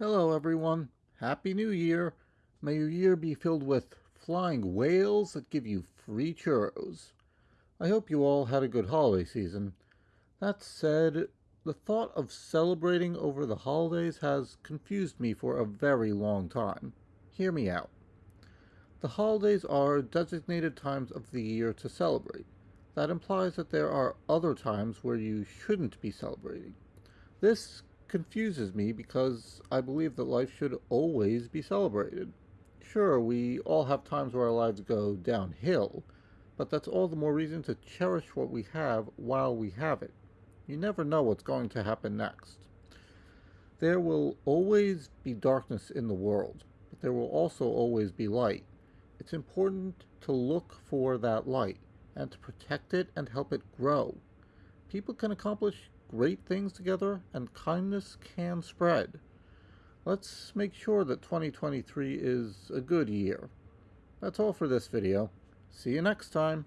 Hello, everyone. Happy New Year. May your year be filled with flying whales that give you free churros. I hope you all had a good holiday season. That said, the thought of celebrating over the holidays has confused me for a very long time. Hear me out. The holidays are designated times of the year to celebrate. That implies that there are other times where you shouldn't be celebrating. This confuses me because I believe that life should always be celebrated. Sure, we all have times where our lives go downhill, but that's all the more reason to cherish what we have while we have it. You never know what's going to happen next. There will always be darkness in the world, but there will also always be light. It's important to look for that light and to protect it and help it grow. People can accomplish great things together and kindness can spread. Let's make sure that 2023 is a good year. That's all for this video. See you next time.